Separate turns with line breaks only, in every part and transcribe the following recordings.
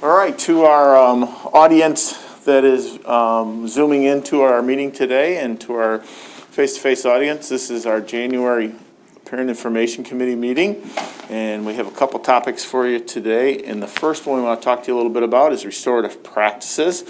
All right, to our um, audience that is um, zooming into our meeting today and to our face-to-face audience, this is our January Parent Information Committee meeting. And we have a couple topics for you today. And the first one we want to talk to you a little bit about is restorative practices.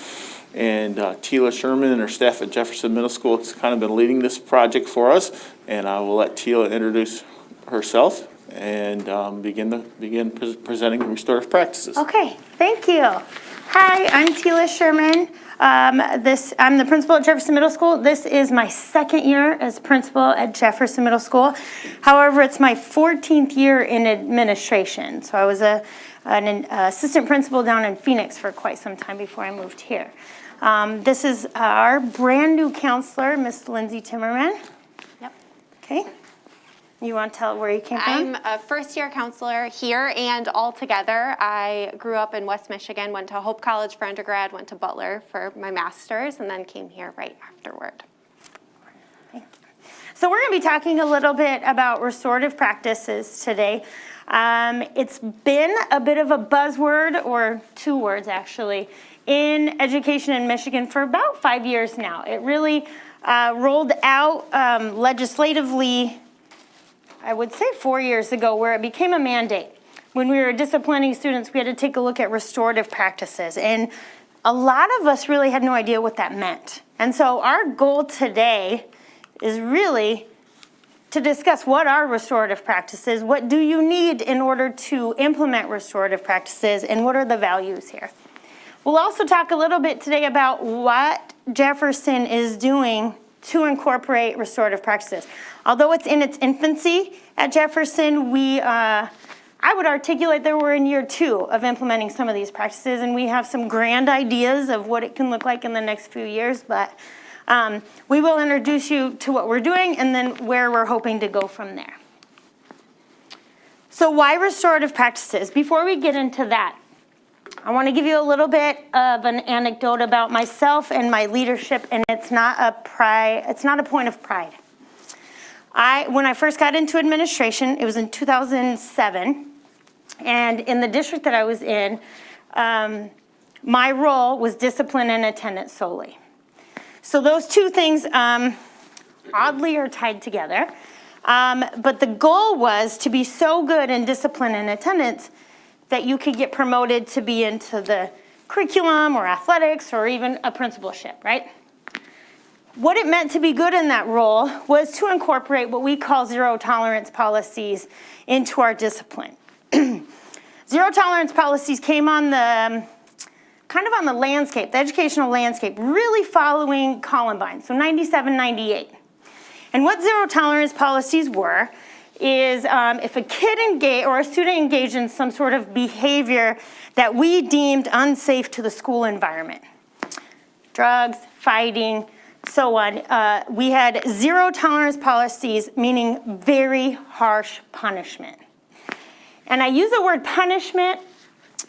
And uh, Tila Sherman and her staff at Jefferson Middle School has kind of been leading this project for us. And I will let Tila introduce herself and um, begin the, begin pre- presenting restorative practices.
Okay, thank you. Hi, I'm Tila Sherman. Um, this, I'm the principal at Jefferson Middle School. This is my second year as principal at Jefferson Middle School. However, it's my 14th year in administration. So I was a, an assistant principal down in Phoenix for quite some time before I moved here. Um, this is our brand new counselor, Miss Lindsay Timmerman.
Yep.
Okay. You want to tell where you came from?
I'm a first year counselor here and all together. I grew up in West Michigan, went to Hope College for undergrad, went to Butler for my master's, and then came here right afterward.
So we're going to be talking a little bit about restorative practices today. Um, it's been a bit of a buzzword, or two words actually, in education in Michigan for about five years now. It really uh, rolled out um, legislatively I would say four years ago, where it became a mandate. When we were disciplining students, we had to take a look at restorative practices. And a lot of us really had no idea what that meant. And so our goal today is really to discuss what are restorative practices, what do you need in order to implement restorative practices, and what are the values here. We'll also talk a little bit today about what Jefferson is doing to incorporate restorative practices. Although it's in its infancy at Jefferson, we, uh, I would articulate that we're in year two of implementing some of these practices, and we have some grand ideas of what it can look like in the next few years, but um, we will introduce you to what we're doing and then where we're hoping to go from there. So why restorative practices? Before we get into that, I want to give you a little bit of an anecdote about myself and my leadership, and it's not a pride, it's not a point of pride. I, when I first got into administration, it was in 2007, and in the district that I was in, um, my role was discipline and attendance solely. So those two things um, oddly are tied together. Um, but the goal was to be so good in discipline and attendance that you could get promoted to be into the curriculum or athletics or even a principalship, right? What it meant to be good in that role was to incorporate what we call zero tolerance policies into our discipline. zero tolerance policies came on the um, kind of on the landscape, the educational landscape, really following Columbine, so 97, 98. And what zero tolerance policies were is um, if a kid engaged or a student engaged in some sort of behavior that we deemed unsafe to the school environment, drugs, fighting, so on, uh, we had zero tolerance policies, meaning very harsh punishment. And I use the word punishment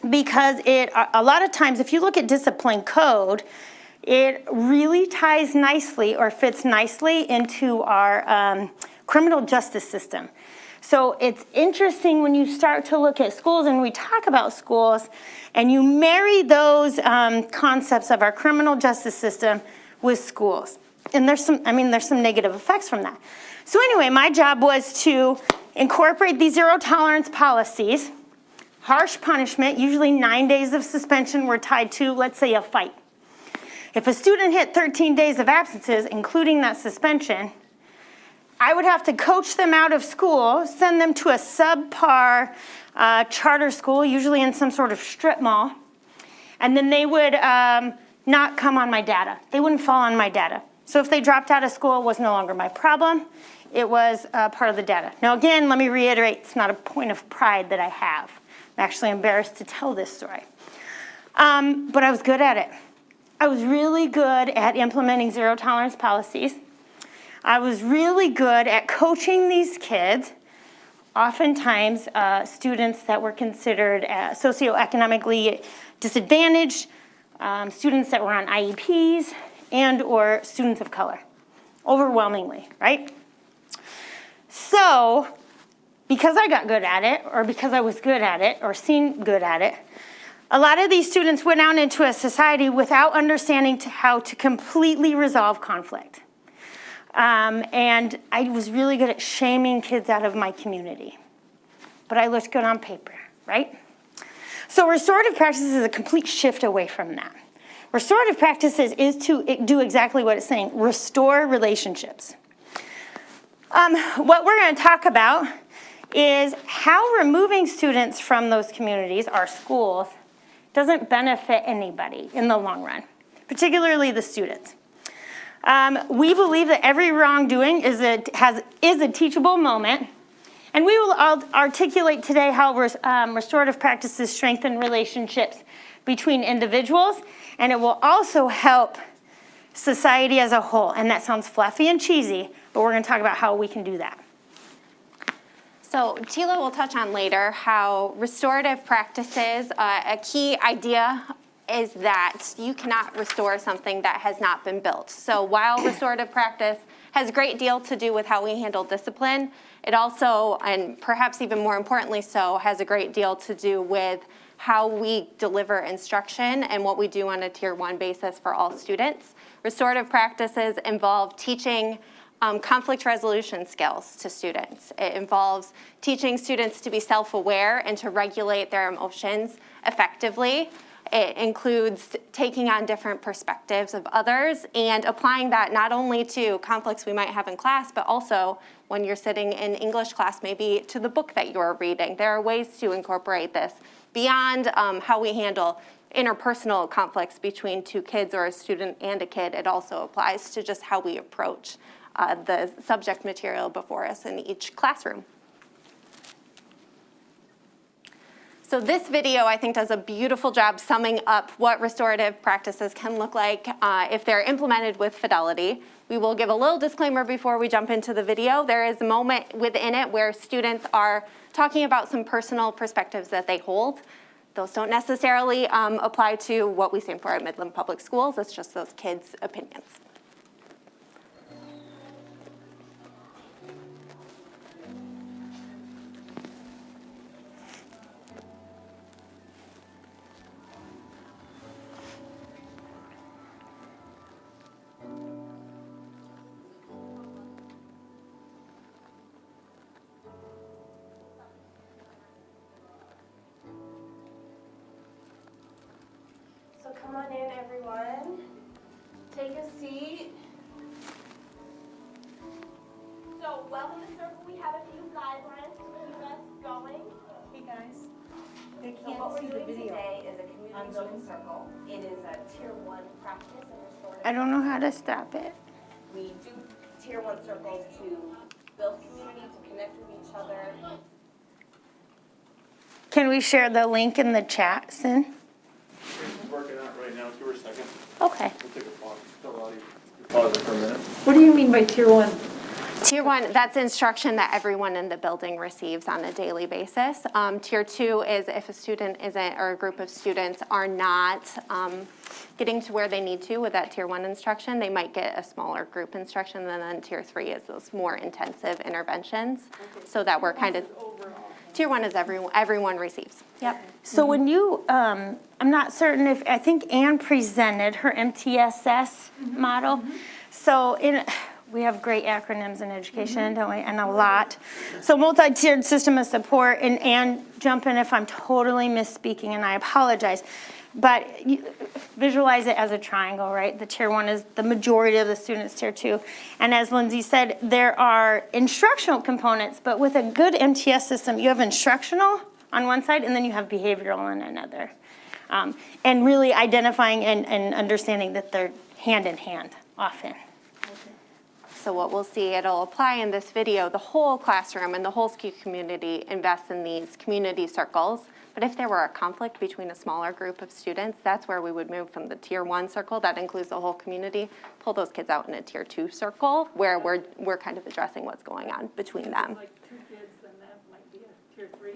because it, a lot of times, if you look at discipline code, it really ties nicely or fits nicely into our um, criminal justice system. So it's interesting when you start to look at schools and we talk about schools and you marry those um, concepts of our criminal justice system with schools. And there's some, I mean, there's some negative effects from that. So anyway, my job was to incorporate these zero tolerance policies, harsh punishment, usually nine days of suspension were tied to, let's say, a fight. If a student hit 13 days of absences, including that suspension, I would have to coach them out of school, send them to a subpar uh, charter school, usually in some sort of strip mall, and then they would um, not come on my data. They wouldn't fall on my data. So if they dropped out of school, it was no longer my problem. It was uh, part of the data. Now again, let me reiterate, it's not a point of pride that I have. I'm actually embarrassed to tell this story. Um, but I was good at it. I was really good at implementing zero tolerance policies. I was really good at coaching these kids, oftentimes uh, students that were considered uh, socioeconomically disadvantaged, um, students that were on IEPs, and or students of color, overwhelmingly, right? So, because I got good at it, or because I was good at it, or seen good at it, A lot of these students went out into a society without understanding to how to completely resolve conflict. Um, and I was really good at shaming kids out of my community. But I looked good on paper, right? So restorative practices is a complete shift away from that. Restorative practices is to do exactly what it's saying, restore relationships. Um, what we're gonna talk about is how removing students from those communities, our schools, doesn't benefit anybody in the long run, particularly the students. Um, we believe that every wrongdoing is a, has, is a teachable moment, and we will articulate today how um, restorative practices strengthen relationships between individuals, and it will also help society as a whole. And that sounds fluffy and cheesy, but we're gonna talk about how we can do that.
So Tila will touch on later how restorative practices, uh, a key idea is that you cannot restore something that has not been built. So while restorative practice has a great deal to do with how we handle discipline, it also, and perhaps even more importantly so, has a great deal to do with how we deliver instruction and what we do on a tier one basis for all students. Restorative practices involve teaching um, conflict resolution skills to students. It involves teaching students to be self-aware and to regulate their emotions effectively. It includes taking on different perspectives of others and applying that not only to conflicts we might have in class, but also when you're sitting in English class, maybe to the book that you're reading. There are ways to incorporate this beyond um, how we handle interpersonal conflicts between two kids or a student and a kid. It also applies to just how we approach uh, the subject material before us in each classroom. So this video, I think, does a beautiful job summing up what restorative practices can look like uh, if they're implemented with fidelity. We will give a little disclaimer before we jump into the video. There is a moment within it where students are talking about some personal perspectives that they hold. Those don't necessarily um, apply to what we stand for at Midland Public Schools. It's just those kids' opinions.
Stop it.
We do tier one circles to build community, to connect with each other.
Can we share the link in the chat, Sin?
Working out right now, give her a second.
Okay.
We'll take a pause. Pause it for a minute.
What do you mean by tier one?
Tier one, that's instruction that everyone in the building receives on a daily basis. Um, tier two is if a student isn't, or a group of students are not um, getting to where they need to with that tier one instruction, they might get a smaller group instruction. And then tier three is those more intensive interventions. So that we're kind of, tier one is everyone, everyone receives. Yep.
So when you, um, I'm not certain if, I think Anne presented her MTSS model. So in, we have great acronyms in education, don't we? And a lot. So multi-tiered system of support, and Anne, jump in if I'm totally misspeaking, and I apologize. But you- visualize it as a triangle, right? The tier one is the majority of the students, tier two. And as Lindsay said, there are instructional components, but with a good MTS system, you have instructional on one side, and then you have behavioral on another. Um, And really identifying and, and understanding that they're hand in hand often.
So what we'll see, it'll apply in this video, the whole classroom and the whole SKU community invests in these community circles. But if there were a conflict between a smaller group of students, that's where we would move from the tier one circle, that includes the whole community, pull those kids out in a tier two circle, where we're, we're kind of addressing what's going on between them.
Like two kids, then that might be a tier three.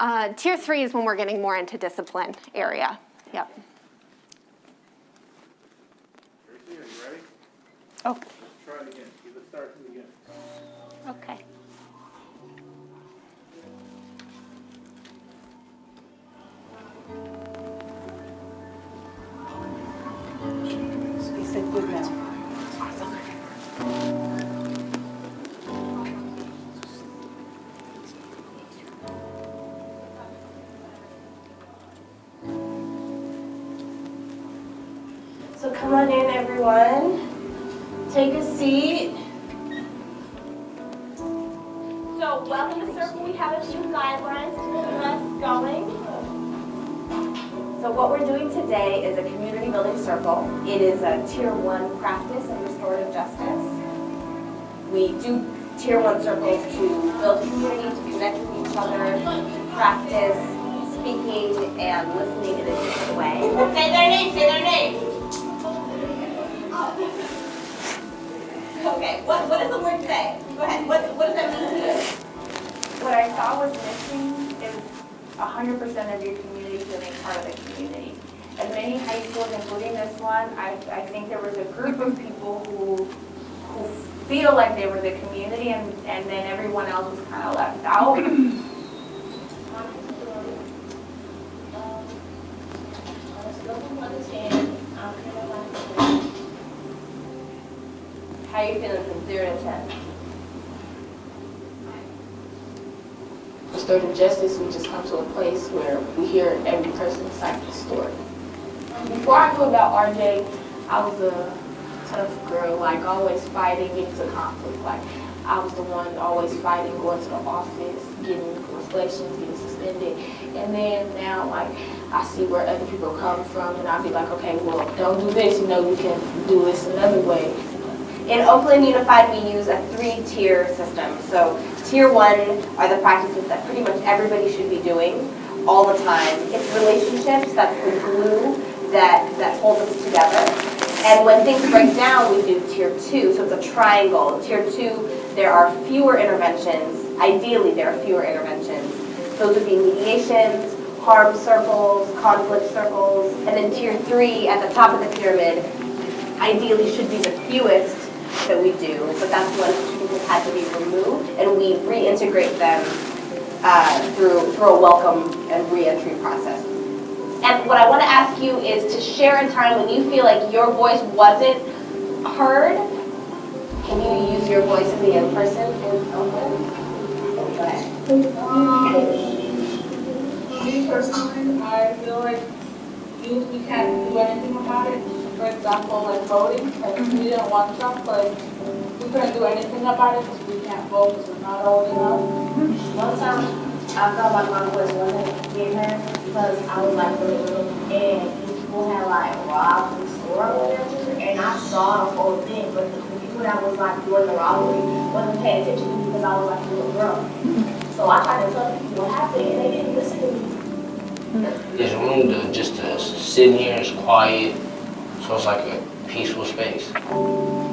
Uh, tier three is when we're getting more into discipline area, yep.
Tracy, are you ready?
Oh,
Let's try it again.
Okay.
So come on in, everyone. Take a seat. So what we're doing today is a community building circle. It is a tier one practice of restorative justice. We do tier one circles to build community, to connect with each other, practice speaking and listening in a different way. Say their name, say their name. Okay, what, what does the word say? Go ahead, what, what does that mean to you?
What I saw was missing is hundred percent of your community part of the community. At many high schools, including this one, I, I think there was a group of people who, who feel like they were the community and, and then everyone else was kind of left out.
How are you feeling from zero to ten?
Restorative justice, we just come to a place where we hear every person's side of the story. Before I knew about RJ, I was a tough girl, like always fighting, getting to conflict. Like I was the one always fighting, going to the office, getting reflections, getting suspended. And then now, like I see where other people come from, and I'll be like, okay, well, don't do this. You know, you can do this another way.
In Oakland Unified, we use a three-tier system. So tier one are the practices that pretty much everybody should be doing all the time. It's relationships, that's the glue that, that holds us together. And when things break down, we do tier two, so it's a triangle. Tier two, there are fewer interventions. Ideally, there are fewer interventions. Those would be mediations, harm circles, conflict circles, and then tier three, at the top of the pyramid, ideally should be the fewest that we do, but that's when had to be removed, and we reintegrate them uh, through, through a welcome and reentry process. And what I want to ask you is to share a time when you feel like your voice wasn't heard. Can you use your voice in the in-person in Oakland? Go ahead.
Me personally, I feel like youth, we can't do anything about it. For example, like voting, like we didn't want Trump, like we couldn't do anything about it because we can't vote because we're not old enough.
One time, I felt like my voice wasn't getting heard because I was like really little and people had like robbed the store or whatever. And I saw the whole thing, but the people that was like doing the robbery wasn't paying attention to me because I was like a little girl. So I tried to tell people what happened and they didn't listen to me.
This room to just uh, to sit here, it's quiet, so it's like a peaceful space.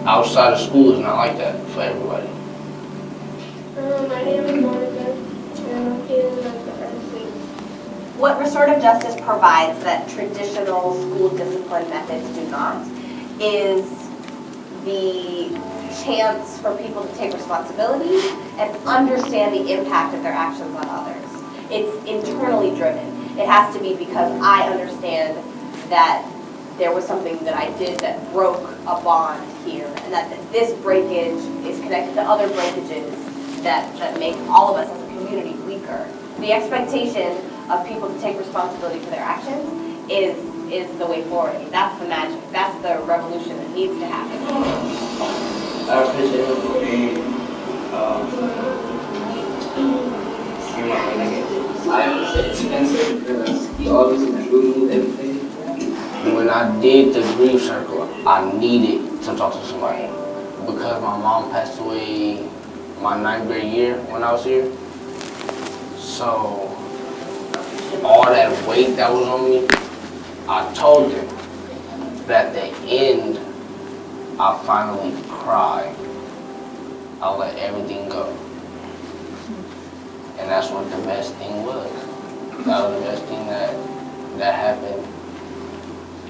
Outside of school is not like that for everybody.
Um, my name is Monica and I'm feeling like
What restorative justice provides that traditional school discipline methods do not is the chance for people to take responsibility and understand the impact of their actions on others. It's internally driven. It has to be because I understand that there was something that I did that broke a bond here, and that this breakage is connected to other breakages that, that make all of us as a community weaker. The expectation of people to take responsibility for their actions is, is the way forward. That's the magic. That's the revolution that needs to happen.
I appreciate it for being, um, you might wanna get
I appreciate Spencer because he always improved everything.
When I did the grief circle, I needed to talk to somebody because my mom passed away my ninth grade year when I was here. So all that weight that was on me, I told them that at the end, I finally cried. I let everything go. And that's what the best thing was. That was the best thing that that happened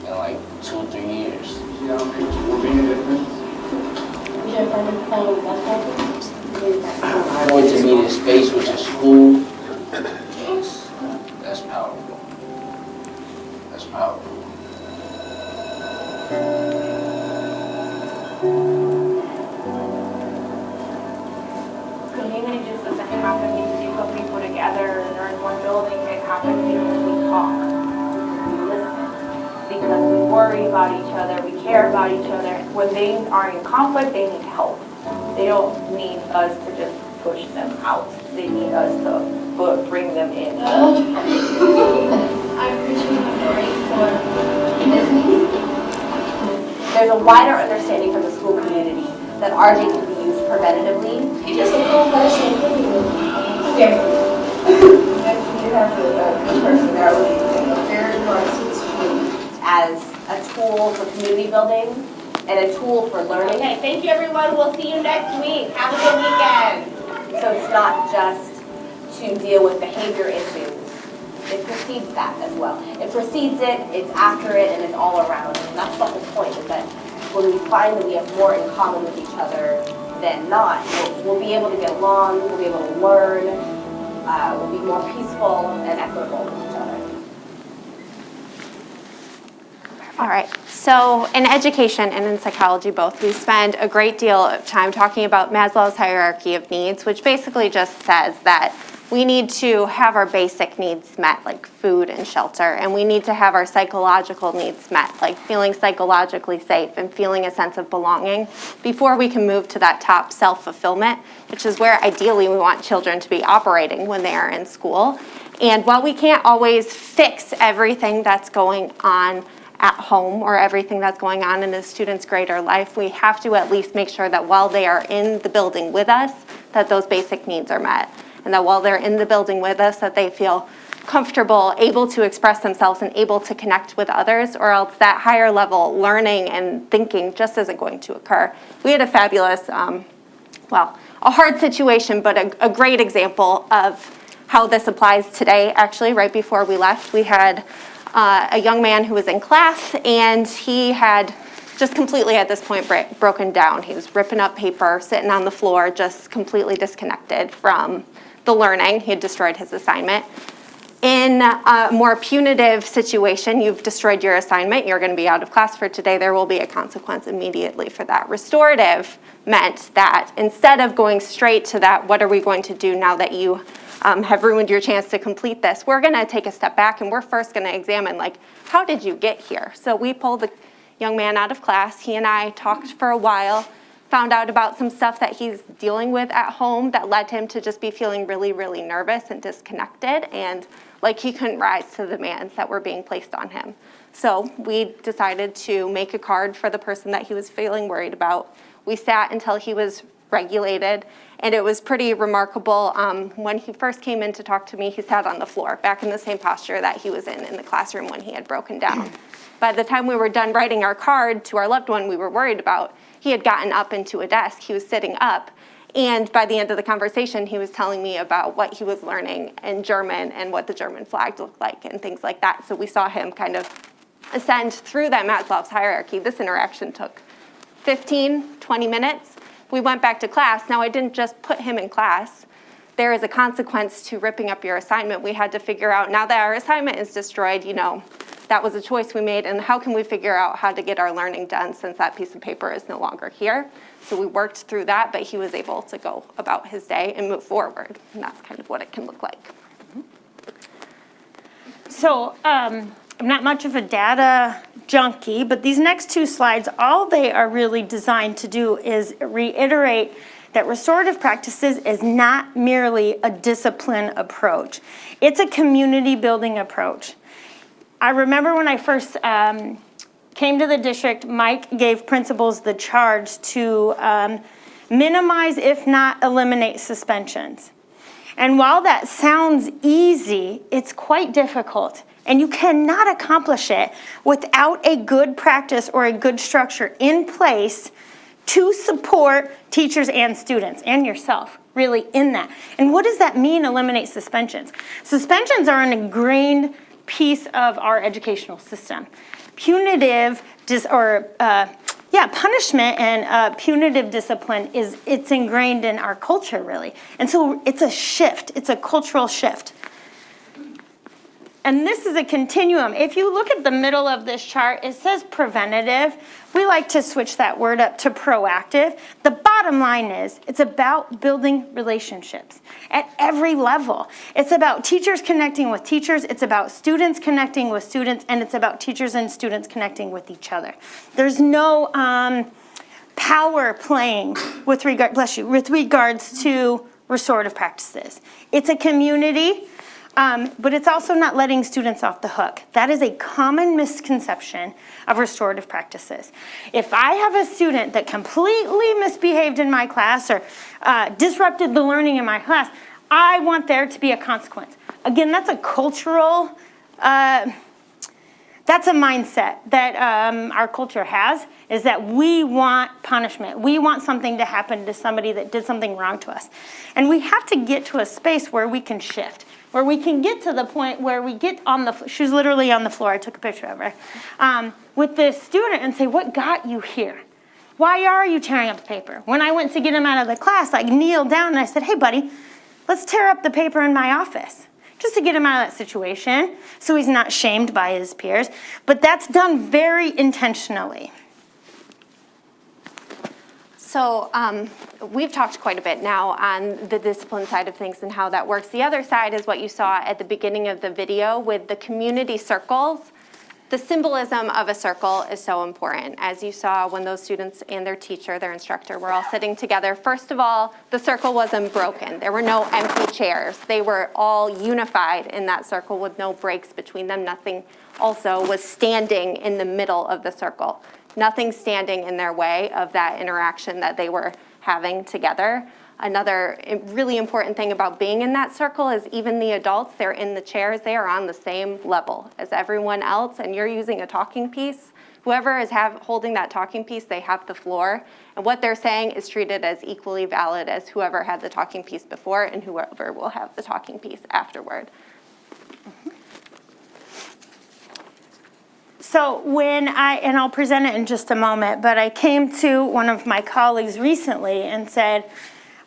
in like two, or three years.
You know, will be a
to space which is school, yes, that's powerful. That's powerful.
Community just doesn't happen because you put people together and they're in one building, it happens because we talk. Worry about each other, we care about each other. When they are in conflict, they need help. They don't need us to just push them out. They need us to bu- bring them in.
I appreciate you very for this meeting.
There's a wider understanding from the school community that RJ can be used preventatively.
You just a cool person.
Yes.
You have a, a uh, personality and a very narcissistic.
As a tool for community building and a tool for learning.
Okay, thank you, everyone. We'll see you next week. Have a good weekend.
So it's not just to deal with behavior issues. It precedes that as well. It precedes it, it's after it, and it's all around. And that's the whole point, is that when we find that we have more in common with each other than not, we'll, we'll be able to get along, we'll be able to learn, uh, we'll be more peaceful and equitable with each other.
All right, so in education and in psychology both, we spend a great deal of time talking about Maslow's hierarchy of needs, which basically just says that we need to have our basic needs met, like food and shelter, and we need to have our psychological needs met, like feeling psychologically safe and feeling a sense of belonging, before we can move to that top self-fulfillment, which is where ideally we want children to be operating when they are in school. And while we can't always fix everything that's going on at home or everything that's going on in a student's greater life, we have to at least make sure that while they are in the building with us, that those basic needs are met. And that while they're in the building with us, that they feel comfortable, able to express themselves and able to connect with others, or else that higher level learning and thinking just isn't going to occur. We had a fabulous, um, well, a hard situation, but a, a great example of how this applies today. Actually, right before we left, we had uh, a young man who was in class, and he had just completely at this point broken down. He was ripping up paper, sitting on the floor, just completely disconnected from the learning. He had destroyed his assignment. In a more punitive situation, you've destroyed your assignment, you're going to be out of class for today, there will be a consequence immediately for that. Restorative meant that instead of going straight to that, what are we going to do now that you um, have ruined your chance to complete this, we're going to take a step back and we're first going to examine, like, how did you get here? So we pulled the young man out of class. He and I talked for a while, found out about some stuff that he's dealing with at home that led him to just be feeling really, really nervous and disconnected and like he couldn't rise to the demands that were being placed on him. So we decided to make a card for the person that he was feeling worried about. We sat until he was regulated, and it was pretty remarkable. Um, when he first came in to talk to me, he sat on the floor, back in the same posture that he was in in the classroom when he had broken down. By the time we were done writing our card to our loved one we were worried about, he had gotten up into a desk, he was sitting up, and by the end of the conversation, he was telling me about what he was learning in German and what the German flag looked like and things like that. So we saw him kind of ascend through that Maslow's hierarchy. This interaction took 15, 20 minutes. We went back to class. Now, I didn't just put him in class. There is a consequence to ripping up your assignment. We had to figure out, now that our assignment is destroyed, you know, that was a choice we made, and how can we figure out how to get our learning done since that piece of paper is no longer here? So we worked through that, but he was able to go about his day and move forward, and that's kind of what it can look like.
So um, I'm not much of a data junkie, but these next two slides, all they are really designed to do is reiterate that restorative practices is not merely a discipline approach. It's a community building approach. I remember when I first um, came to the district, Mike gave principals the charge to um, minimize, if not eliminate, suspensions. And while that sounds easy, it's quite difficult. And you cannot accomplish it without a good practice or a good structure in place to support teachers and students and yourself really in that. And what does that mean, eliminate suspensions? Suspensions are an ingrained piece of our educational system. Punitive dis- or uh, yeah, punishment and uh, punitive discipline is it's ingrained in our culture really, and so it's a shift. It's a cultural shift. And this is a continuum. If you look at the middle of this chart, it says preventative. We like to switch that word up to proactive. The bottom line is it's about building relationships at every level. It's about teachers connecting with teachers, it's about students connecting with students, and it's about teachers and students connecting with each other. There's no um, power playing with regard, bless you, with regards to restorative practices. It's a community, um, but it's also not letting students off the hook. That is a common misconception of restorative practices. If I have a student that completely misbehaved in my class or uh, disrupted the learning in my class, I want there to be a consequence. Again, that's a cultural, uh, that's a mindset that um, our culture has, is that we want punishment. We want something to happen to somebody that did something wrong to us. And we have to get to a space where we can shift, where we can get to the point where we get on the, she was literally on the floor, I took a picture of her, um, with this student and say, what got you here? Why are you tearing up the paper? When I went to get him out of the class, I kneeled down and I said, hey buddy, let's tear up the paper in my office just to get him out of that situation so he's not shamed by his peers. But that's done very intentionally.
So um, we've talked quite a bit now on the discipline side of things and how that works. The other side is what you saw at the beginning of the video with the community circles. The symbolism of a circle is so important. As you saw when those students and their teacher, their instructor, were all sitting together, first of all, the circle wasn't broken. There were no empty chairs. They were all unified in that circle with no breaks between them. Nothing also was standing in the middle of the circle. Nothing standing in their way of that interaction that they were having together. Another really important thing about being in that circle is even the adults, they're in the chairs, they are on the same level as everyone else, and you're using a talking piece. Whoever is have, holding that talking piece, they have the floor, and what they're saying is treated as equally valid as whoever had the talking piece before and whoever will have the talking piece afterward.
So when I, and I'll present it in just a moment, but I came to one of my colleagues recently and said,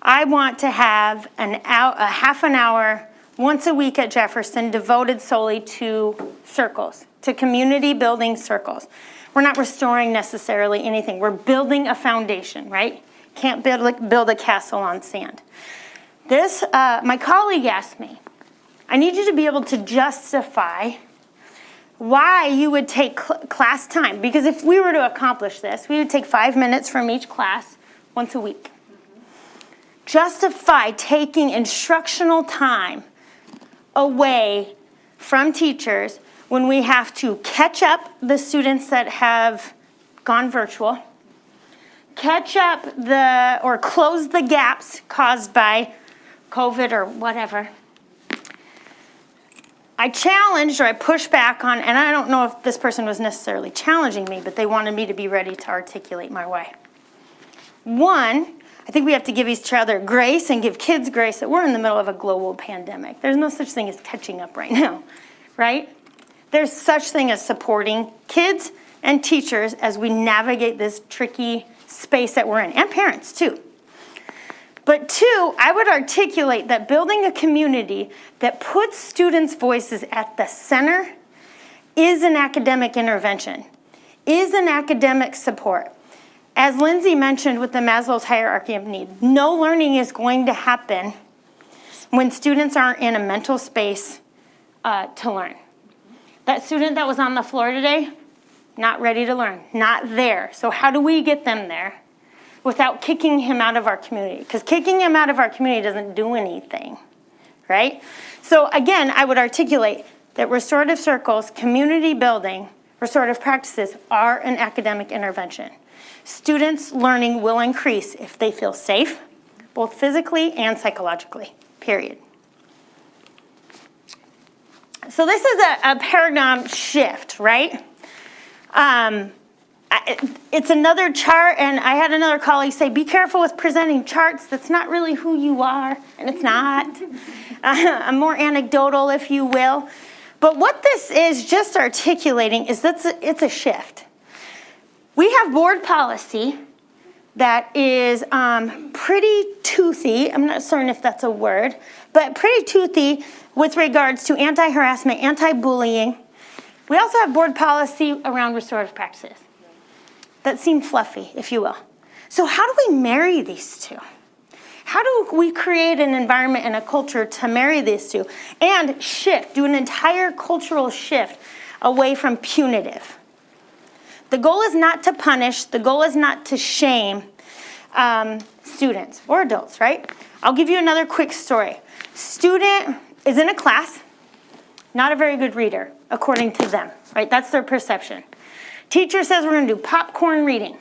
I want to have an hour, a half an hour once a week at Jefferson devoted solely to circles, to community building circles. We're not restoring necessarily anything. We're building a foundation, right? Can't build, build a castle on sand. This, uh, my colleague asked me, I need you to be able to justify why you would take cl class time. Because if we were to accomplish this, we would take five minutes from each class once a week. Justify taking instructional time away from teachers when we have to catch up the students that have gone virtual, catch up the, or close the gaps caused by COVID or whatever, I challenged or I pushed back on, and I don't know if this person was necessarily challenging me, but they wanted me to be ready to articulate my way. One, I think we have to give each other grace and give kids grace that we're in the middle of a global pandemic. There's no such thing as catching up right now, right? There's such thing as supporting kids and teachers as we navigate this tricky space that we're in, and parents too. But two, I would articulate that building a community that puts students' voices at the center is an academic intervention, is an academic support. As Lindsay mentioned with the Maslow's hierarchy of need, no learning is going to happen when students aren't in a mental space uh, to learn. That student that was on the floor today, not ready to learn, not there. So how do we get them there? Without kicking him out of our community. Because kicking him out of our community doesn't do anything, right? So again, I would articulate that restorative circles, community building, restorative practices are an academic intervention. Students' learning will increase if they feel safe, both physically and psychologically, period. So this is a, a paradigm shift, right? Um, it's another chart, and I had another colleague say, be careful with presenting charts. That's not really who you are, and it's not. uh, I'm more anecdotal, if you will. But what this is just articulating is that it's a shift. We have board policy that is um, pretty toothy. I'm not certain if that's a word, but pretty toothy with regards to anti-harassment, anti-bullying. We also have board policy around restorative practices that seem fluffy, if you will. So how do we marry these two? How do we create an environment and a culture to marry these two and shift, do an entire cultural shift away from punitive? The goal is not to punish, the goal is not to shame um, students or adults, right? I'll give you another quick story. Student is in a class, not a very good reader, according to them, right? That's their perception. Teacher says we're gonna do popcorn reading.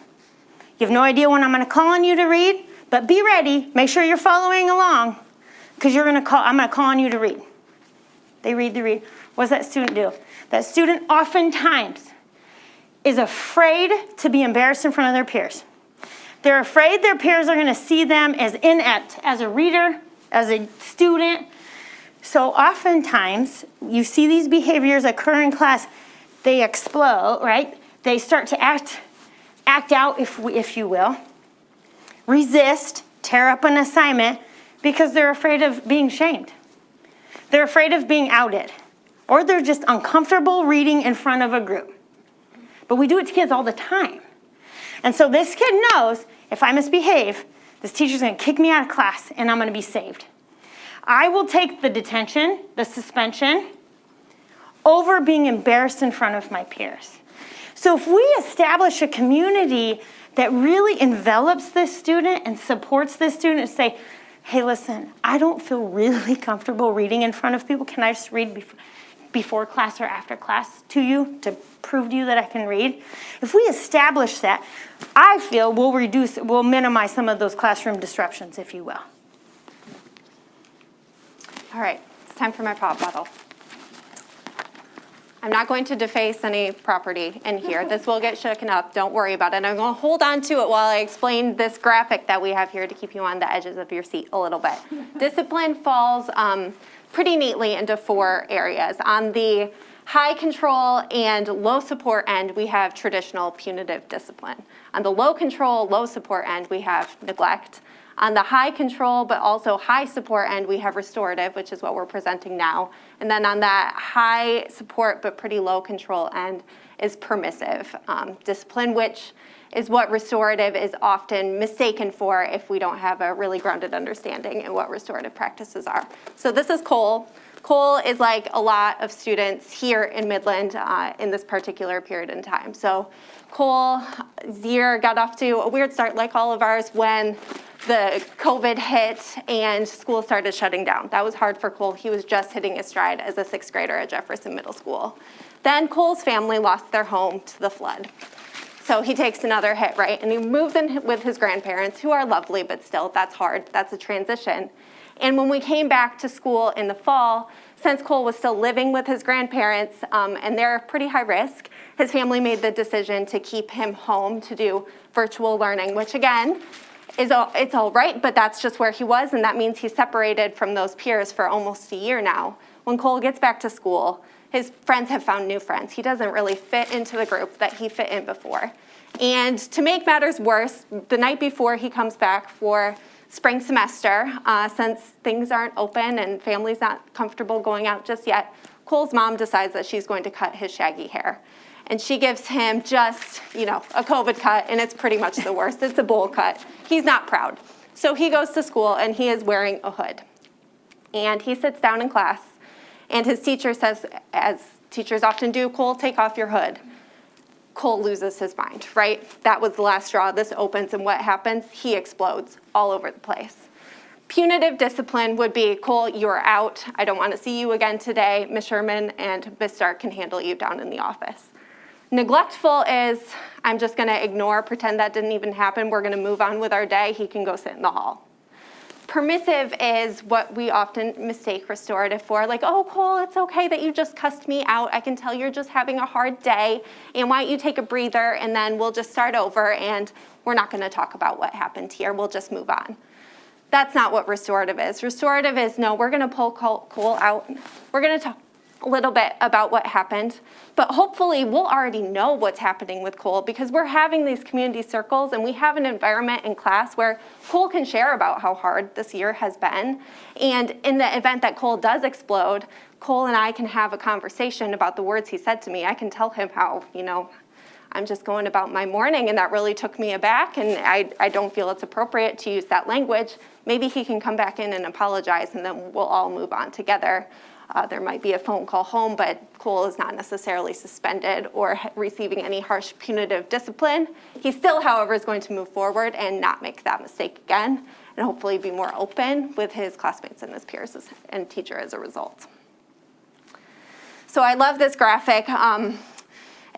You have no idea when I'm gonna call on you to read, but be ready, make sure you're following along, because you're gonna call, I'm gonna call on you to read. They read, they read. What does that student do? That student oftentimes is afraid to be embarrassed in front of their peers. They're afraid their peers are gonna see them as inept as a reader, as a student. So oftentimes, you see these behaviors occur in class, they explode, right? They start to act, act out, if, we, if you will, resist, tear up an assignment because they're afraid of being shamed. They're afraid of being outed, or they're just uncomfortable reading in front of a group. But we do it to kids all the time. And so this kid knows if I misbehave, this teacher's gonna kick me out of class and I'm gonna be saved. I will take the detention, the suspension, over being embarrassed in front of my peers. So if we establish a community that really envelops this student and supports this student and say, hey, listen, I don't feel really comfortable reading in front of people. Can I just read before, before class or after class to you to prove to you that I can read? If we establish that, I feel we'll reduce, we'll minimize some of those classroom disruptions, if you will.
All right, it's time for my pop bottle. I'm not going to deface any property in here. This will get shaken up, don't worry about it. And I'm gonna hold on to it while I explain this graphic that we have here to keep you on the edges of your seat a little bit. Discipline falls um, pretty neatly into four areas. On the high control and low support end, we have traditional punitive discipline. On the low control, low support end, we have neglect. On the high control, but also high support end, we have restorative, which is what we're presenting now. And then on that high support, but pretty low control end is permissive um, discipline, which is what restorative is often mistaken for if we don't have a really grounded understanding in what restorative practices are. So this is Cole. Cole is like a lot of students here in Midland uh, in this particular period in time. So Cole, year got off to a weird start like all of ours when the COVID hit and school started shutting down. That was hard for Cole. He was just hitting his stride as a sixth grader at Jefferson Middle School. Then Cole's family lost their home to the flood. So he takes another hit, right? And he moves in with his grandparents, who are lovely, but still, that's hard. That's a transition. And when we came back to school in the fall, since Cole was still living with his grandparents um, and they're pretty high risk, his family made the decision to keep him home to do virtual learning, which again, is all, it's all right, but that's just where he was, and that means he's separated from those peers for almost a year now. When Cole gets back to school, his friends have found new friends. He doesn't really fit into the group that he fit in before. And to make matters worse, the night before he comes back for spring semester, uh, since things aren't open and family's not comfortable going out just yet, Cole's mom decides that she's going to cut his shaggy hair. And she gives him just, you know, a COVID cut, and it's pretty much the worst. It's a bowl cut. He's not proud. So he goes to school and he is wearing a hood. And he sits down in class, and his teacher says, as teachers often do, Cole, take off your hood. Cole loses his mind, right? That was the last straw. This opens, and what happens? He explodes all over the place. Punitive discipline would be, Cole, you're out. I don't want to see you again today. Ms. Sherman and Ms. Stark can handle you down in the office. Neglectful is, I'm just going to ignore, pretend that didn't even happen. We're going to move on with our day. He can go sit in the hall. Permissive is what we often mistake restorative for, like, oh, Cole, it's okay that you just cussed me out. I can tell you're just having a hard day, and why don't you take a breather, and then we'll just start over, and we're not gonna talk about what happened here. We'll just move on. That's not what restorative is. Restorative is, no, we're gonna pull Cole out. We're gonna talk, a little bit about what happened, but hopefully we'll already know what's happening with Cole because we're having these community circles and we have an environment in class where Cole can share about how hard this year has been. And in the event that Cole does explode, Cole and I can have a conversation about the words he said to me. I can tell him how, you know, I'm just going about my morning and that really took me aback and I, I don't feel it's appropriate to use that language. Maybe he can come back in and apologize and then we'll all move on together. Uh, there might be a phone call home, but Cole is not necessarily suspended or receiving any harsh punitive discipline. He still, however, is going to move forward and not make that mistake again and hopefully be more open with his classmates and his peers and teacher as a result. So I love this graphic. Um,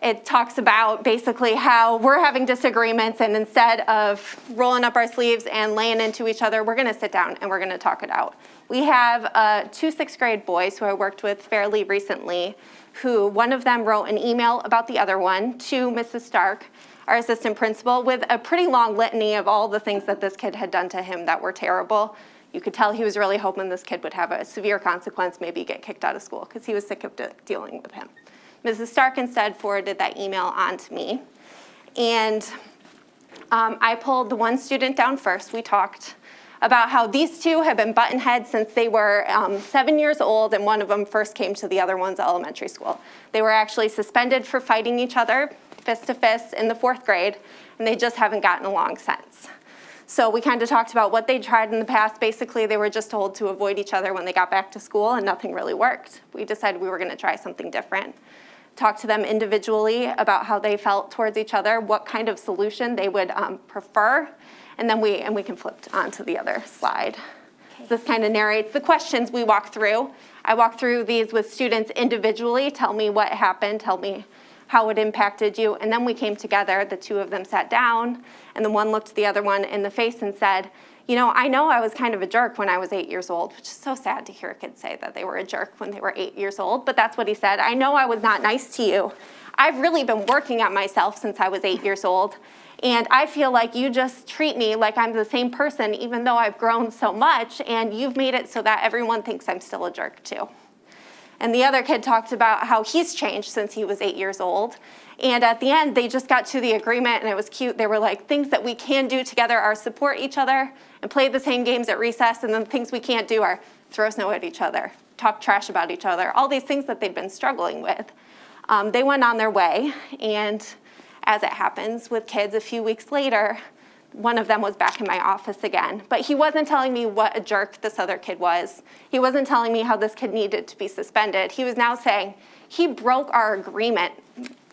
it talks about basically how we're having disagreements and instead of rolling up our sleeves and laying into each other, we're gonna sit down and we're gonna talk it out. We have uh, two sixth grade boys who I worked with fairly recently who one of them wrote an email about the other one to Mrs. Stark, our assistant principal, with a pretty long litany of all the things that this kid had done to him that were terrible. You could tell he was really hoping this kid would have a severe consequence, maybe get kicked out of school because he was sick of de- dealing with him. Mrs. Stark instead forwarded that email on to me. And um, I pulled the one student down first. We talked about how these two have been buttonheads since they were um, seven years old and one of them first came to the other one's elementary school. They were actually suspended for fighting each other fist to fist in the fourth grade and they just haven't gotten along since. So we kind of talked about what they tried in the past. Basically, they were just told to avoid each other when they got back to school and nothing really worked. We decided we were gonna try something different talk to them individually about how they felt towards each other, what kind of solution they would um, prefer, and then we, and we can flip on to the other slide. This kind of narrates the questions we walk through. I walk through these with students individually, tell me what happened, tell me how it impacted you, and then we came together, the two of them sat down, and the one looked the other one in the face and said, you know, I know I was kind of a jerk when I was eight years old, which is so sad to hear a kid say that they were a jerk when they were eight years old, but that's what he said. I know I was not nice to you. I've really been working at myself since I was eight years old, and I feel like you just treat me like I'm the same person even though I've grown so much, and you've made it so that everyone thinks I'm still a jerk too. And the other kid talked about how he's changed since he was eight years old. And at the end, they just got to the agreement and it was cute. They were like, things that we can do together are support each other and play the same games at recess. And then things we can't do are throw snow at each other, talk trash about each other, all these things that they've been struggling with. Um, they went on their way. And as it happens with kids, a few weeks later, one of them was back in my office again. But he wasn't telling me what a jerk this other kid was. He wasn't telling me how this kid needed to be suspended. He was now saying, he broke our agreement,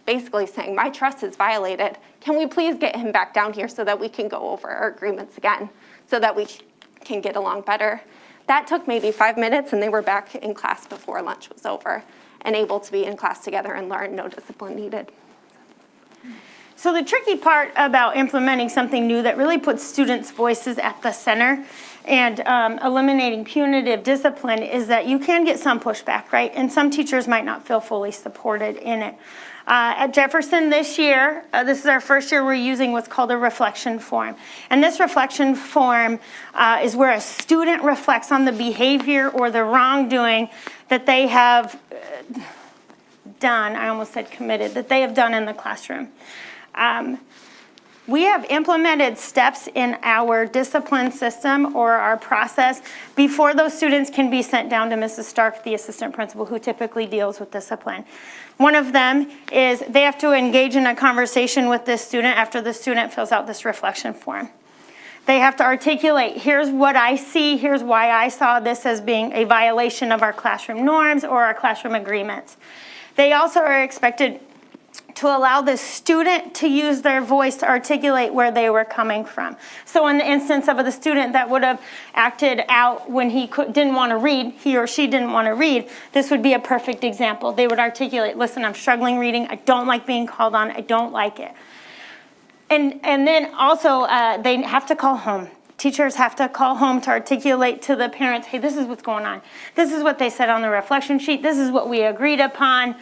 basically saying, my trust is violated. Can we please get him back down here so that we can go over our agreements again, so that we can get along better? That took maybe five minutes and they were back in class before lunch was over and able to be in class together and learn no discipline needed.
So the tricky part about implementing something new that really puts students' voices at the center and um, eliminating punitive discipline is that you can get some pushback, right? And some teachers might not feel fully supported in it. Uh, at Jefferson this year, uh, this is our first year we're using what's called a reflection form. And this reflection form uh, is where a student reflects on the behavior or the wrongdoing that they have uh, done, I almost said committed, that they have done in the classroom. Um, we have implemented steps in our discipline system or our process before those students can be sent down to Mrs. Stark, the assistant principal who typically deals with discipline. One of them is they have to engage in a conversation with this student after the student fills out this reflection form. They have to articulate, here's what I see, here's why I saw this as being a violation of our classroom norms or our classroom agreements. They also are expected to allow the student to use their voice to articulate where they were coming from. So in the instance of the student that would have acted out when he could, didn't want to read, he or she didn't want to read, this would be a perfect example. They would articulate, listen, I'm struggling reading, I don't like being called on, I don't like it. And, and then also uh, they have to call home. Teachers have to call home to articulate to the parents, hey, this is what's going on. This is what they said on the reflection sheet. This is what we agreed upon.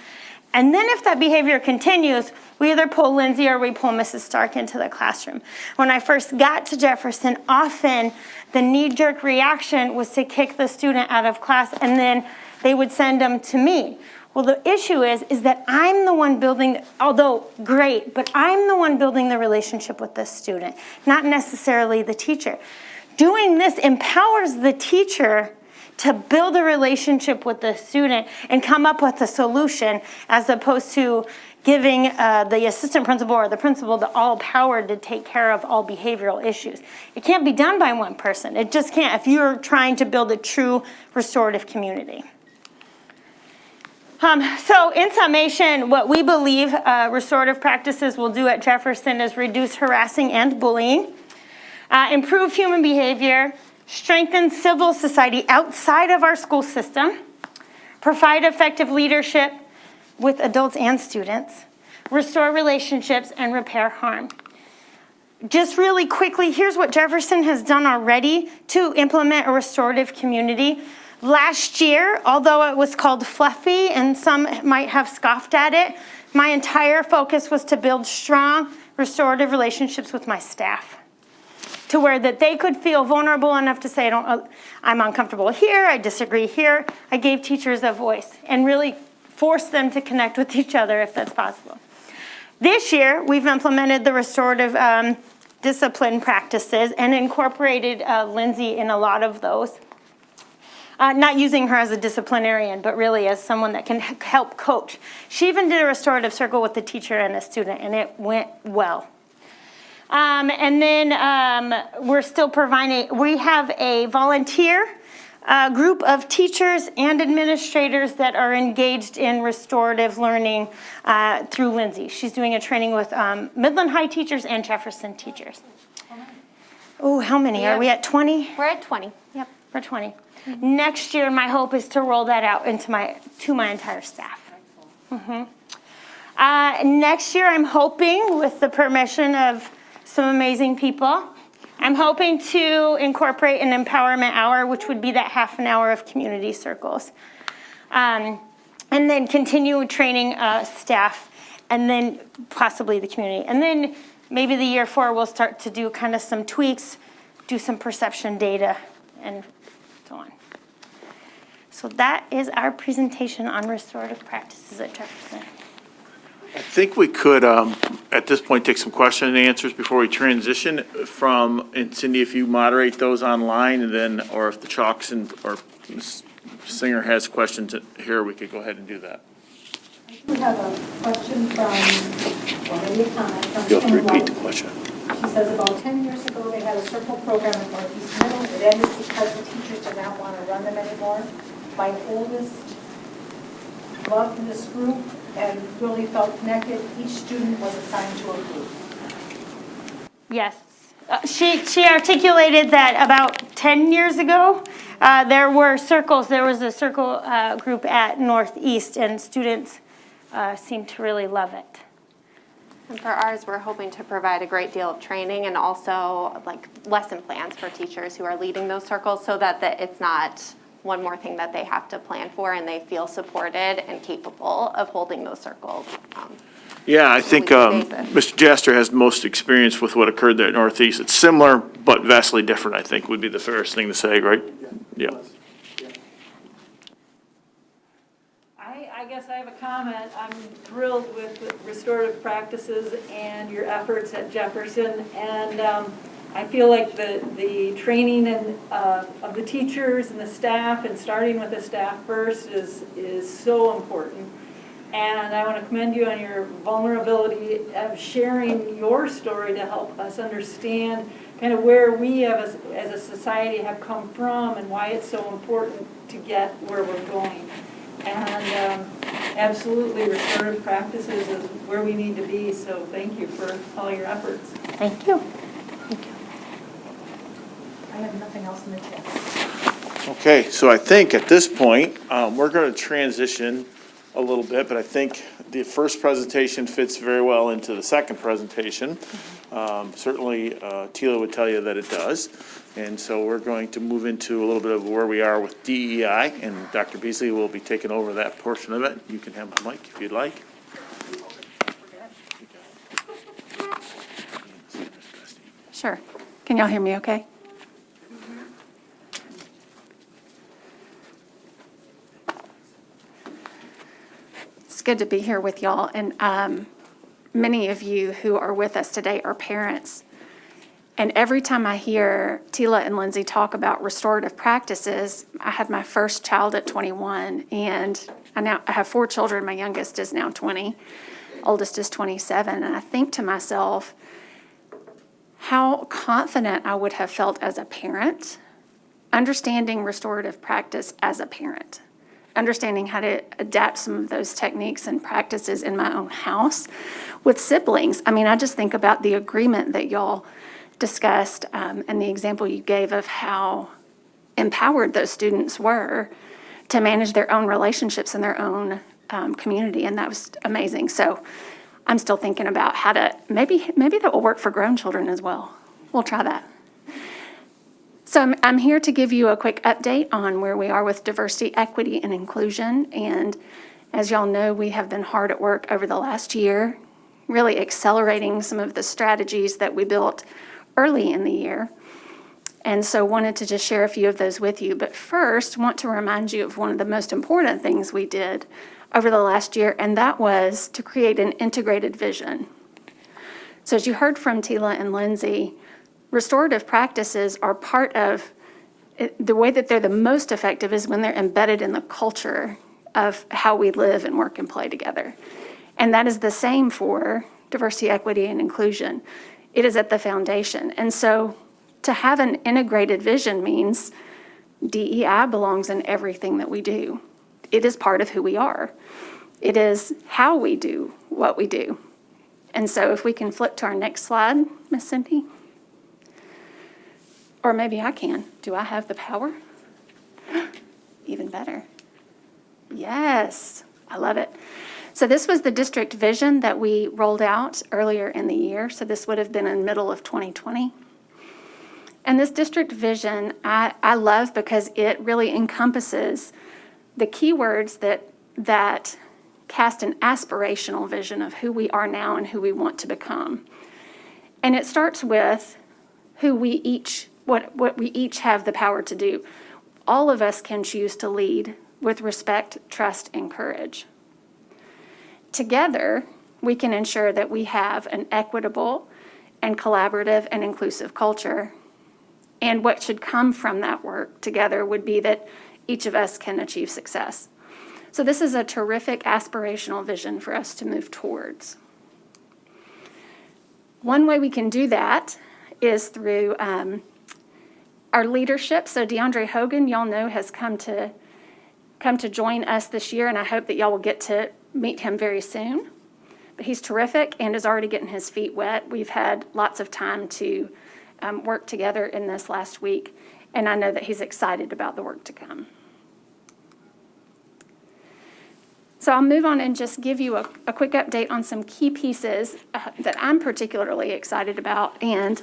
And then if that behavior continues, we either pull Lindsay or we pull Mrs. Stark into the classroom. When I first got to Jefferson, often the knee-jerk reaction was to kick the student out of class and then they would send them to me. Well, the issue is, is that I'm the one building, although great, but I'm the one building the relationship with the student, not necessarily the teacher. Doing this empowers the teacher to build a relationship with the student and come up with a solution as opposed to giving uh, the assistant principal or the principal the all power to take care of all behavioral issues. It can't be done by one person. It just can't if you're trying to build a true restorative community. Um, so in summation, what we believe uh, restorative practices will do at Jefferson is reduce harassing and bullying, uh, improve human behavior, strengthen civil society outside of our school system, provide effective leadership with adults and students, restore relationships, and repair harm. Just really quickly, here's what Jefferson has done already to implement a restorative community. Last year, although it was called fluffy and some might have scoffed at it, my entire focus was to build strong restorative relationships with my staff to where that they could feel vulnerable enough to say, I don't, uh, I'm uncomfortable here, I disagree here. I gave teachers a voice and really forced them to connect with each other if that's possible. This year, we've implemented the restorative um, discipline practices and incorporated uh, Lindsay in a lot of those. Uh, not using her as a disciplinarian, but really as someone that can help coach. She even did a restorative circle with a teacher and a student, and it went well. Um, and then um, we're still providing, we have a volunteer uh, group of teachers and administrators that are engaged in restorative learning uh, through Lindsay. She's doing a training with um, Midland High teachers and Jefferson teachers. Oh, how many? Are we at 20?
We're at 20. Yep.
We're 20. Next year, my hope is to roll that out into my, to my entire staff. Mm -hmm. Uh, next year, I'm hoping, with the permission of some amazing people, I'm hoping to incorporate an empowerment hour, which would be that half an hour of community circles. Um, and then continue training uh, staff and then possibly the community. And then maybe the year four, we'll start to do kind of some tweaks, do some perception data and so on. So that is our presentation on restorative practices at Jefferson.
I think we could, um, at this point, take some question and answers before we transition from, and Cindy, if you moderate those online, and then, or if the Chalks and, or Singer has questions here, we could go ahead and do that.
We have a question from, or maybe a comment from.
You'll have to
Kim
repeat the question.
She says about 10 years ago, they had a circle program in Northeast Middle. It ended because the teachers did not want to run them anymore. My oldest loved this group and really felt connected. Each student was assigned to a group.
Yes. Uh, She, she articulated that about 10 years ago, uh, there were circles, there was a circle uh, group at Northeast, and students uh, seemed to really love it.
And for ours, we're hoping to provide a great deal of training and also like lesson plans for teachers who are leading those circles so that the- it's not one more thing that they have to plan for and they feel supported and capable of holding those circles. Um,
Yeah, I think, um. Mr. Jaster has most experience with what occurred there at Northeast. It's similar, but vastly different, I think, would be the fairest thing to say, right? Yeah.
I, I guess I have a comment. I'm thrilled with restorative practices and your efforts at Jefferson. And um, I feel like the, the training and, uh, of the teachers and the staff, and starting with the staff first, is, is so important. And I want to commend you on your vulnerability of sharing your story to help us understand kind of where we as, as a society have come from and why it's so important to get where we're going. And um, absolutely, restorative practices is where we need to be, so thank you for all your efforts.
Thank you.
I have nothing else in the chat.
Okay, so I think at this point, um, we're going to transition a little bit, but I think the first presentation fits very well into the second presentation. Um, Certainly, uh, Tila would tell you that it does. And so we're going to move into a little bit of where we are with DEI, and Dr. Beasley will be taking over that portion of it. You can have the mic if you'd like.
Sure. Can y'all hear me okay? Good to be here with y'all. And um, many of you who are with us today are parents. And every time I hear Tila and Lindsay talk about restorative practices, I had my first child at 21, and I now I have four children. My youngest is now 20, oldest is 27. And I think to myself, how confident I would have felt as a parent, understanding restorative practice as a parent, understanding how to adapt some of those techniques and practices in my own house with siblings. I mean, I just think about the agreement that y'all discussed um, and the example you gave of how empowered those students were to manage their own relationships in their own um, community, and that was amazing. So I'm still thinking about how to, maybe, maybe that will work for grown children as well. We'll try that. So I'm, I'm here to give you a quick update on where we are with diversity, equity, and inclusion. And as y'all know, we have been hard at work over the last year, really accelerating some of the strategies that we built early in the year. And so wanted to just share a few of those with you. But first, want to remind you of one of the most important things we did over the last year, and that was to create an integrated vision. So as you heard from Tila and Lindsay, restorative practices are part of, the way that they're the most effective is when they're embedded in the culture of how we live and work and play together. And that is the same for diversity, equity, and inclusion. It is at the foundation. And so to have an integrated vision means DEI belongs in everything that we do. It is part of who we are. It is how we do what we do. And so if we can flip to our next slide, Miss Cindy? Or maybe I can. Do I have the power? Even better. Yes, I love it. So this was the district vision that we rolled out earlier in the year. So this would have been in middle of 2020. And this district vision, I, I love because it really encompasses the keywords that, that cast an aspirational vision of who we are now and who we want to become. And it starts with who we each, what, what we each have the power to do. All of us can choose to lead with respect, trust, and courage. Together, we can ensure that we have an equitable and collaborative and inclusive culture. And what should come from that work together would be that each of us can achieve success. So this is a terrific aspirational vision for us to move towards. One way we can do that is through um, our leadership. So DeAndre Hogan, y'all know, has come to come to join us this year, and I hope that y'all will get to meet him very soon. But he's terrific and is already getting his feet wet. We've had lots of time to um, work together in this last week, and I know that he's excited about the work to come. So I'll move on and just give you a, a quick update on some key pieces uh, that I'm particularly excited about. And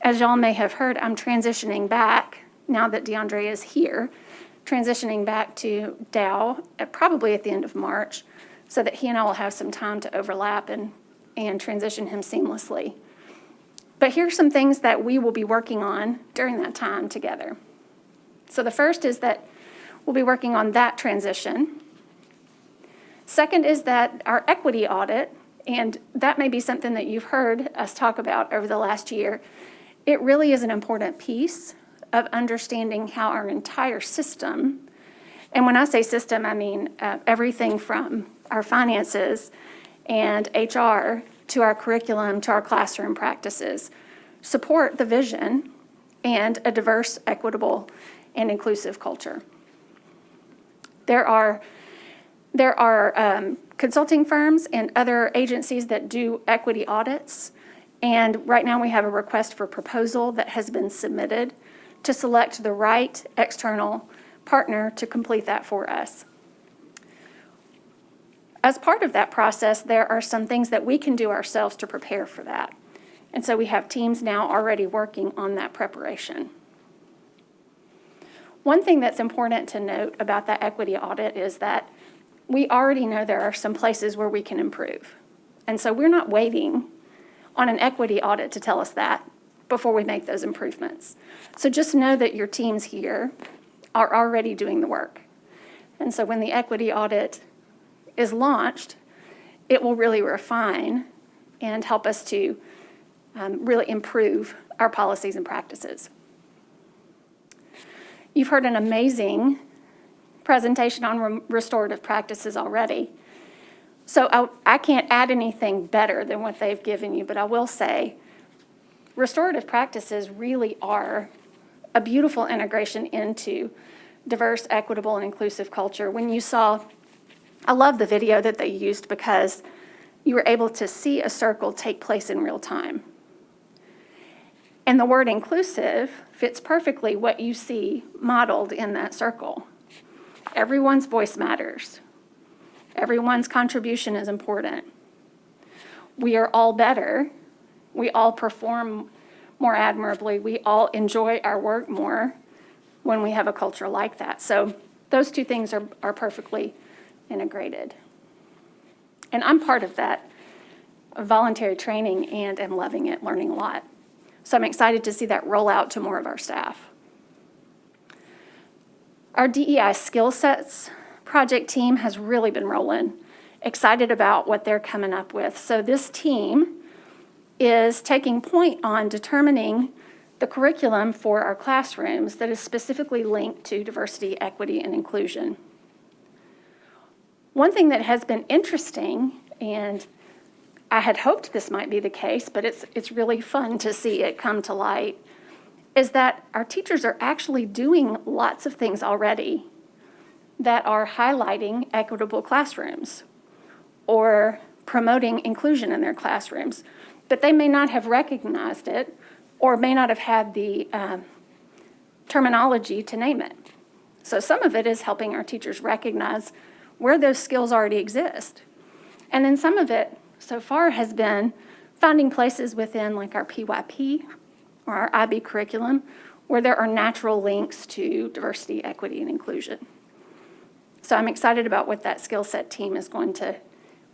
as y'all may have heard, I'm transitioning back now that DeAndre is here, transitioning back to Dow at probably at the end of March so that he and I will have some time to overlap and, and transition him seamlessly. But here's some things that we will be working on during that time together. So the first is that we'll be working on that transition. Second is that our equity audit, and that may be something that you've heard us talk about over the last year, it really is an important piece of understanding how our entire system, and when I say system, I mean uh, everything from our finances and HR to our curriculum to our classroom practices, support the vision and a diverse, equitable, and inclusive culture. There are there are um, consulting firms and other agencies that do equity audits. And right now we have a request for proposal that has been submitted to select the right external partner to complete that for us. As part of that process, there are some things that we can do ourselves to prepare for that. And so we have teams now already working on that preparation. One thing that's important to note about that equity audit is that we already know there are some places where we can improve. And so we're not waiting on an equity audit to tell us that before we make those improvements. So just know that your teams here are already doing the work. And so when the equity audit is launched, it will really refine and help us to um, really improve our policies and practices. You've heard an amazing presentation on re- restorative practices already. So I, I can't add anything better than what they've given you, but I will say restorative practices really are a beautiful integration into diverse, equitable, and inclusive culture. When you saw, I love the video that they used because you were able to see a circle take place in real time. And the word inclusive fits perfectly what you see modeled in that circle. Everyone's voice matters. Everyone's contribution is important. We are all better. We all perform more admirably. We all enjoy our work more when we have a culture like that. So those two things are, are perfectly integrated. And I'm part of that voluntary training and am loving it, learning a lot. So I'm excited to see that roll out to more of our staff. Our DEI skill sets project team has really been rolling. Excited about what they're coming up with. So this team is taking point on determining the curriculum for our classrooms that is specifically linked to diversity, equity, and inclusion. One thing that has been interesting, and I had hoped this might be the case, but it's, it's really fun to see it come to light, is that our teachers are actually doing lots of things already that are highlighting equitable classrooms or promoting inclusion in their classrooms. But they may not have recognized it or may not have had the um, terminology to name it. So some of it is helping our teachers recognize where those skills already exist. And then some of it so far has been finding places within like our PYP or our IB curriculum where there are natural links to diversity, equity, and inclusion. So I'm excited about what that skill set team is going to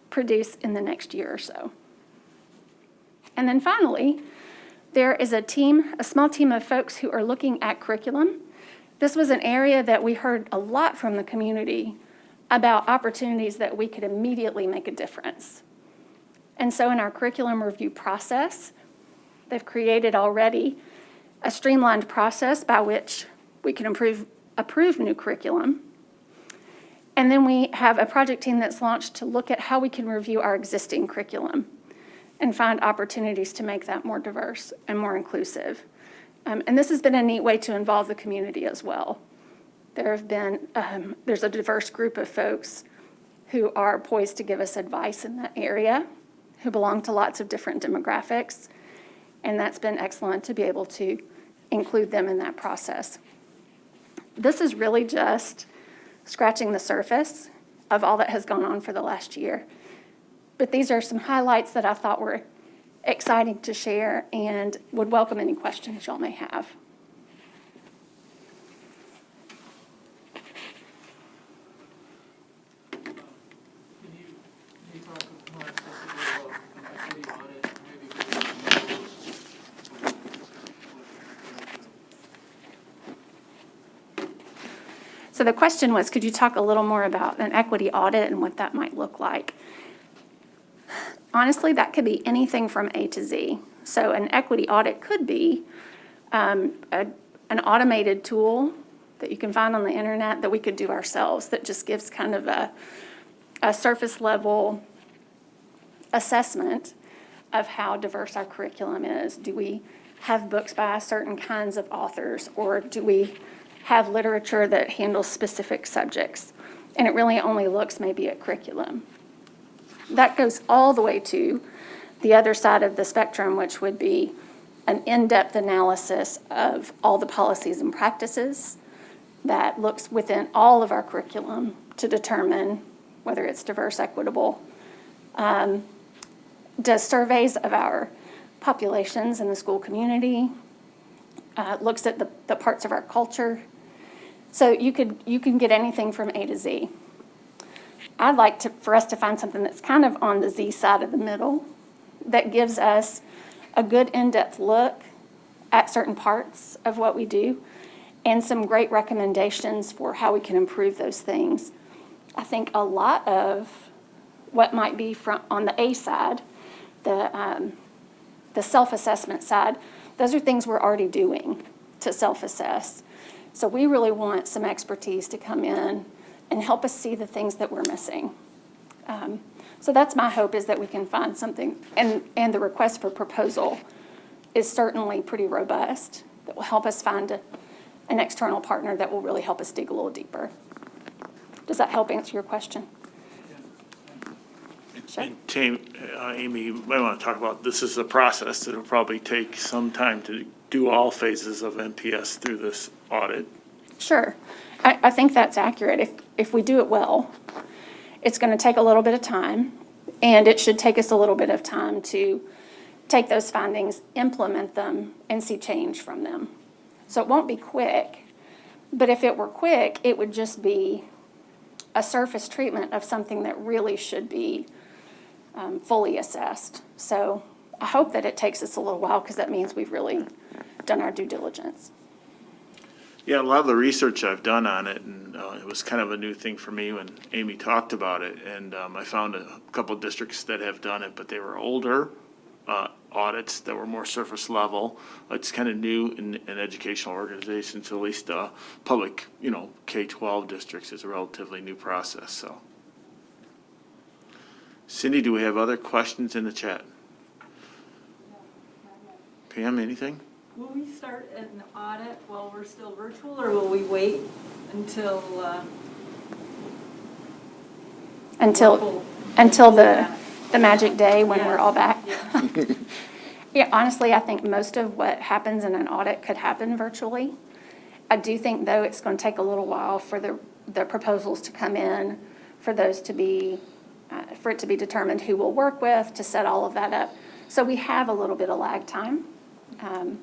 produce in the next year or so. And then finally, there is a team, a small team of folks who are looking at curriculum. This was an area that we heard a lot from the community about opportunities that we could immediately make a difference. And so in our curriculum review process, they've created already a streamlined process by which we can improve, approve new curriculum. And then we have a project team that's launched to look at how we can review our existing curriculum and find opportunities to make that more diverse and more inclusive. Um, and this has been a neat way to involve the community as well. There have been, um, there's a diverse group of folks who are poised to give us advice in that area, who belong to lots of different demographics. And that's been excellent to be able to include them in that process. This is really just scratching the surface of all that has gone on for the last year. But these are some highlights that I thought were exciting to share and would welcome any questions y'all may have. So the question was, could you talk a little more about an equity audit and what that might look like? Honestly, that could be anything from A to Z. So an equity audit could be um, a, an automated tool that you can find on the internet that we could do ourselves that just gives kind of a, a surface level assessment of how diverse our curriculum is. Do we have books by certain kinds of authors or do we have literature that handles specific subjects? And it really only looks maybe at curriculum. That goes all the way to the other side of the spectrum, which would be an in-depth analysis of all the policies and practices that looks within all of our curriculum to determine whether it's diverse, equitable, um, does surveys of our populations in the school community, uh, looks at the, the parts of our culture. So you could you can get anything from A to Z. I'd like to, for us to find something that's kind of on the Z side of the middle that gives us a good in-depth look at certain parts of what we do and some great recommendations for how we can improve those things. I think a lot of what might be from, on the A side, the, um, the self-assessment side, those are things we're already doing to self-assess. So we really want some expertise to come in and help us see the things that we're missing. Um, So that's my hope, is that we can find something, and, and the request for proposal is certainly pretty robust, that will help us find a- an external partner that will really help us dig a little deeper. Does that help answer your question? Sure.
And Tam, uh, Amy, you might want to talk about, this is a process. that will probably take some time to do all phases of MPS through this audit.
Sure. I, I think that's accurate. If, if we do it well, it's going to take a little bit of time, and it should take us a little bit of time to take those findings, implement them, and see change from them. So it won't be quick, but if it were quick, it would just be a surface treatment of something that really should be um, fully assessed. So I hope that it takes us a little while, because that means we've really done our due diligence.
Yeah, a lot of the research I've done on it, and uh, it was kind of a new thing for me when Amy talked about it. And um, I found a couple districts that have done it, but they were older uh, audits that were more surface level. It's kind of new in, in educational organizations, at least uh, public, you know, K-12 districts is a relatively new process, so. Cindy, do we have other questions in the chat? Pam, anything?
Will we start an audit while we're still virtual, or will we wait until, uh,
Until,
Full-
until the,
back.
the magic day when we're all back.
Yeah.
Yeah, honestly, I think most of what happens in an audit could happen virtually. I do think, though, it's going to take a little while for the, the proposals to come in, for those to be, uh, for it to be determined who we'll work with, to set all of that up. So we have a little bit of lag time. Um,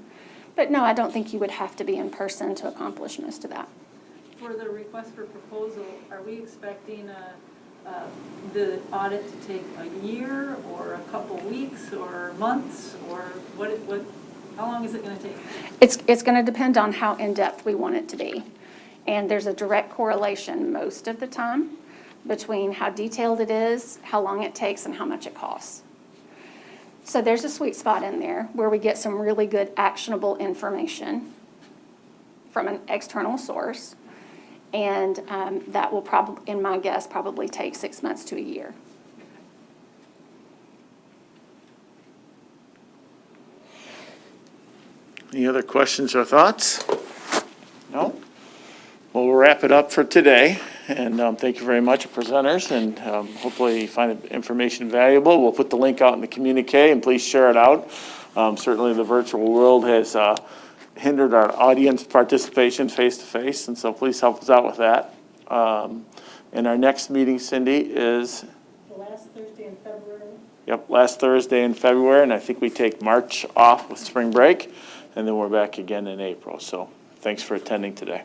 But no, I don't think you would have to be in person to accomplish most of that.
For the request for proposal, are we expecting uh, uh, the audit to take a year, or a couple weeks, or months, or what, what, how long is it going to take?
It's, it's going to depend on how in-depth we want it to be. And there's a direct correlation most of the time between how detailed it is, how long it takes, and how much it costs. So there's a sweet spot in there where we get some really good actionable information from an external source. And um, that will probably, in my guess, probably take six months to a year.
Any other questions or thoughts? No? Well, we'll wrap it up for today, and um, thank you very much, presenters, and um, hopefully you find the information valuable. We'll put the link out in the communique, and please share it out. Um, Certainly, the virtual world has uh, hindered our audience participation face-to-face, and so please help us out with that. Um, And our next meeting, Cindy, is,
The last Thursday in February,
yep, last Thursday in February, and I think we take March off with spring break, and then we're back again in April. So thanks for attending today.